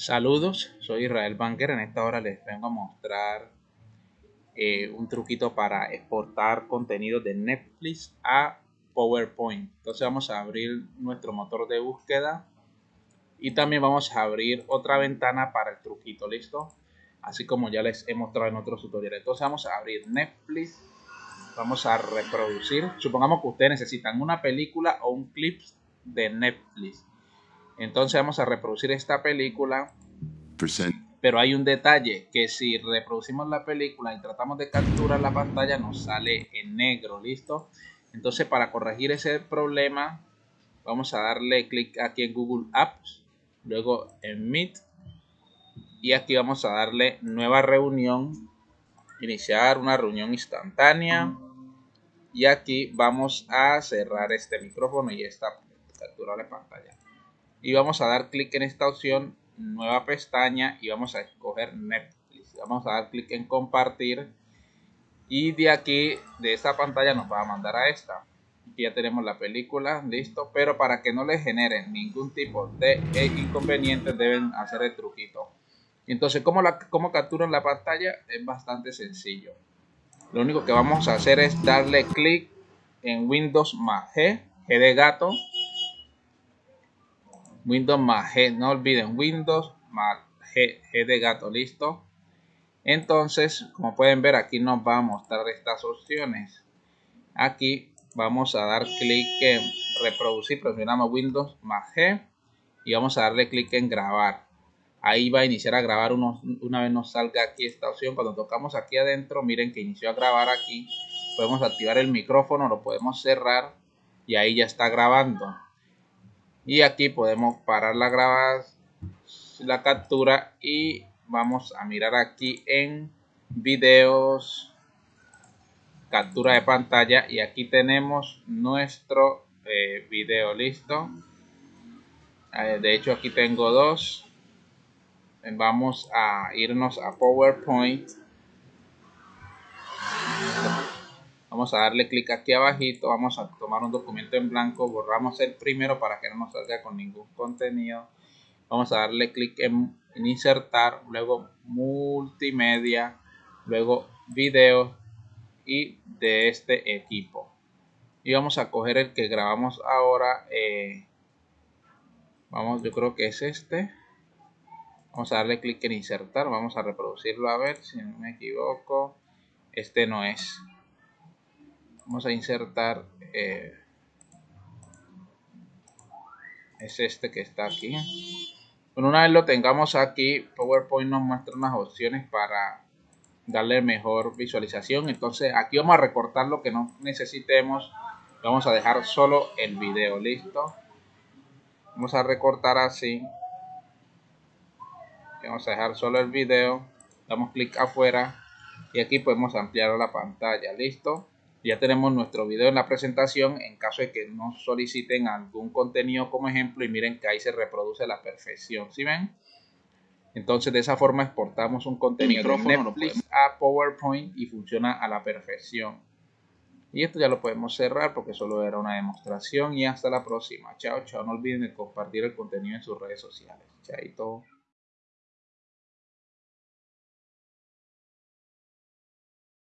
Saludos, soy Israel Banker. En esta hora les vengo a mostrar eh, un truquito para exportar contenido de Netflix a PowerPoint. Entonces vamos a abrir nuestro motor de búsqueda y también vamos a abrir otra ventana para el truquito, ¿listo? Así como ya les he mostrado en otros tutoriales. Entonces vamos a abrir Netflix, vamos a reproducir. Supongamos que ustedes necesitan una película o un clip de Netflix entonces vamos a reproducir esta película. Pero hay un detalle, que si reproducimos la película y tratamos de capturar la pantalla nos sale en negro, ¿listo? Entonces para corregir ese problema vamos a darle clic aquí en Google Apps, luego en Meet y aquí vamos a darle nueva reunión, iniciar una reunión instantánea y aquí vamos a cerrar este micrófono y esta captura de pantalla y vamos a dar clic en esta opción nueva pestaña y vamos a escoger Netflix. Vamos a dar clic en compartir y de aquí de esta pantalla nos va a mandar a esta. Aquí ya tenemos la película listo pero para que no le generen ningún tipo de inconveniente deben hacer el truquito. Entonces ¿cómo, la, cómo capturan la pantalla? es bastante sencillo. Lo único que vamos a hacer es darle clic en Windows más G, G de gato Windows más G, no olviden Windows más G, de gato, listo. Entonces, como pueden ver, aquí nos va a mostrar estas opciones. Aquí vamos a dar clic en reproducir, presionamos Windows más G y vamos a darle clic en grabar. Ahí va a iniciar a grabar una vez nos salga aquí esta opción. Cuando tocamos aquí adentro, miren que inició a grabar aquí. Podemos activar el micrófono, lo podemos cerrar y ahí ya está grabando y aquí podemos parar la grabación la captura y vamos a mirar aquí en videos. Captura de pantalla. Y aquí tenemos nuestro eh, video listo. Eh, de hecho aquí tengo dos. Vamos a irnos a PowerPoint Vamos a darle clic aquí abajito, vamos a tomar un documento en blanco, borramos el primero para que no nos salga con ningún contenido. Vamos a darle clic en, insertar, luego multimedia, luego video y de este equipo. Y vamos a coger el que grabamos ahora. Eh, vamos, yo creo que es este. Vamos a darle clic en insertar, vamos a reproducirlo a ver si no me equivoco. Este no es vamos a insertar eh, es este que está aquí. Una vez lo tengamos aquí PowerPoint nos muestra unas opciones para darle mejor visualización. Entonces aquí vamos a recortar lo que no necesitemos. Vamos a dejar solo el video listo. Vamos a recortar así. Vamos a dejar solo el video. Damos clic afuera y aquí podemos ampliar la pantalla listo ya tenemos nuestro video en la presentación en caso de que nos soliciten algún contenido como ejemplo y miren que ahí se reproduce a la perfección, ¿sí ven? Entonces de esa forma exportamos un contenido de Netflix a PowerPoint y funciona a la perfección. Y esto ya lo podemos cerrar porque solo era una demostración y hasta la próxima. Chao, chao. No olviden de compartir el contenido en sus redes sociales. Chaito.